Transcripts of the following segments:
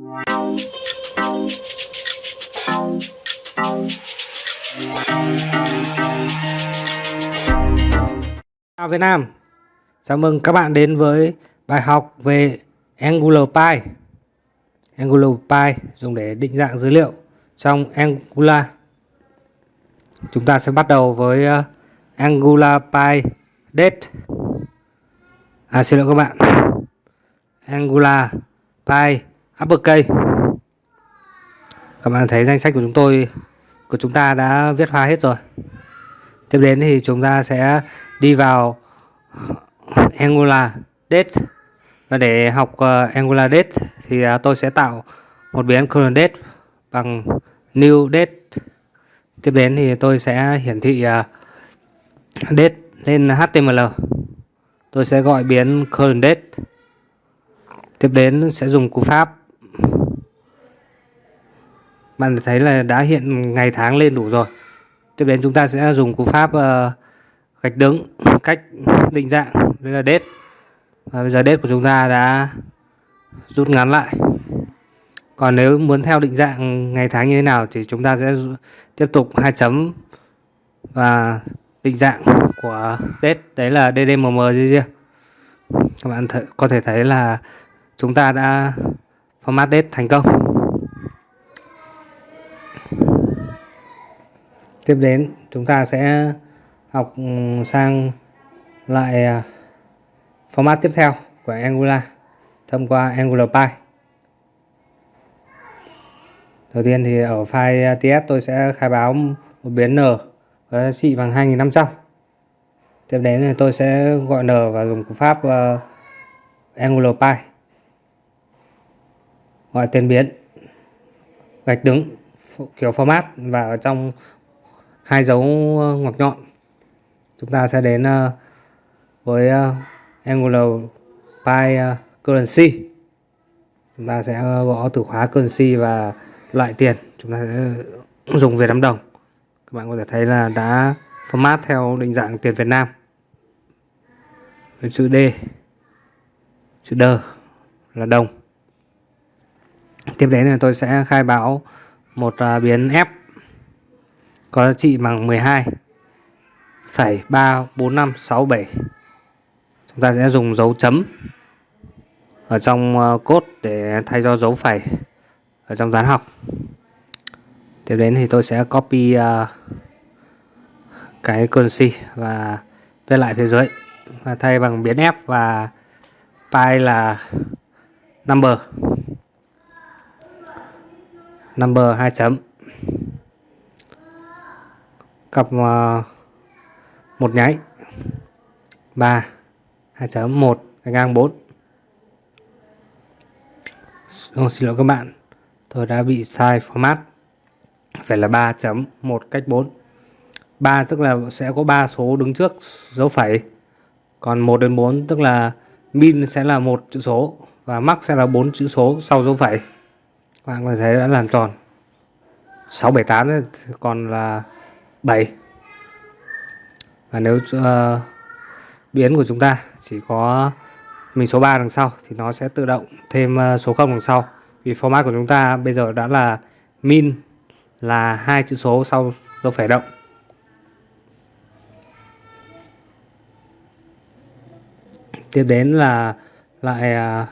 Chào Việt Nam. Chào mừng các bạn đến với bài học về Angular Py Angular Py dùng để định dạng dữ liệu trong Angular. Chúng ta sẽ bắt đầu với ờ, Angular Py Date. À xin lỗi các bạn. Angular Py Uppercase Các bạn thấy danh sách của chúng tôi của chúng ta đã viết hoa hết rồi. Tiếp đến thì chúng ta sẽ đi vào Angular Date. Và để học uh, Angular Date thì uh, tôi sẽ tạo một biến current date bằng new date. Tiếp đến thì tôi sẽ hiển thị uh, date lên HTML tôi sẽ gọi biến current date. Tiếp đến sẽ dùng cú pháp bạn thấy là đã hiện ngày tháng lên đủ rồi. Tiếp đến chúng ta sẽ dùng cú pháp uh, gạch đứng cách định dạng. Đây là date và bây giờ date của chúng ta đã rút ngắn lại. Còn nếu muốn theo định dạng ngày tháng như thế nào thì chúng ta sẽ tiếp tục hai chấm và định dạng của date đấy là ddmm riêng các bạn có thể thấy là chúng ta đã format date thành công. Tiếp đến chúng ta sẽ học ừ, sang lại à, format tiếp theo của Angular thông qua Angular Py đầu tiên thì ở file ts tôi sẽ khai báo một biến n có giá trị bằng 2500 tiếp đến thì tôi sẽ gọi n và dùng cú pháp uh, Angular Py gọi tên biến gạch đứng kiểu format và ở trong hai dấu ờ, ngoặc nhọn. Chúng ta sẽ đến ờ, với ờ, Angular Pi Currency. Chúng ta sẽ gõ từ khóa currency và loại tiền. Chúng ta sẽ dùng Việt Nam đồng. Các bạn có thể thấy là đã format theo định dạng tiền Việt Nam. Chữ D chữ D là đồng. Tiếp đến là tôi sẽ khai báo một biến F có giá trị bằng 12 phẩy 3 4 5 6 7 chúng ta sẽ dùng dấu chấm ở trong ờ, cốt để thay cho dấu phẩy ở trong toán học. Tiếp đến thì tôi sẽ copy uh, cái currency và viết lại phía dưới và thay bằng biến f và pi là number. Number 2 chấm cặp ờ, một nháy 3 2.1 gạch ngang 4 oh, xin lỗi các bạn tôi đã bị sai format. Phải là 3.1 cách 4 3 tức là sẽ có 3 số đứng trước dấu phẩy còn 1 đến 4 tức là min sẽ là một chữ số và max sẽ là 4 chữ số sau dấu phẩy. Các bạn có thể thấy đã làm tròn. 678 còn là 7 và nếu uh, biến của chúng ta chỉ có mình số 3 đằng sau thì nó sẽ tự động thêm uh, số 0 đằng sau. Vì format của chúng ta bây giờ đã là min là hai chữ số sau dấu phẩy động. Tiếp đến là lại ờ, uh,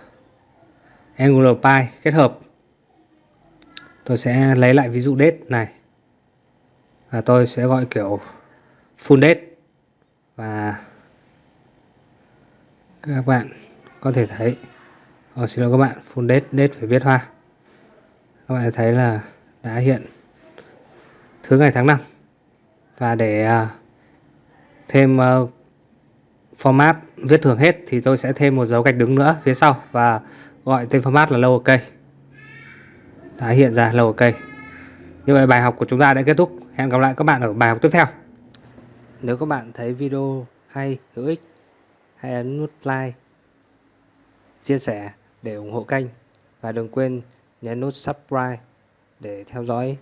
Angular Pi kết hợp. Tôi sẽ lấy lại ví dụ date này và tôi sẽ gọi kiểu full date. Và các bạn có thể thấy Ồ, xin lỗi các bạn full date date phải viết hoa. Các bạn thấy là đã hiện thứ ngày tháng năm. Và để uh, thêm uh, format viết thường hết thì tôi sẽ thêm một dấu gạch đứng nữa phía sau và gọi tên format là lowercase. Đã hiện ra lowercase. Như vậy bài học của chúng ta đã kết thúc hẹn gặp lại các bạn ở bài học tiếp theo nếu các bạn thấy video hay, hữu ích, hãy ấn nút like, chia sẻ để ủng hộ kênh và đừng quên nhấn nút subscribe để theo dõi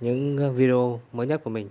những video mới nhất của mình.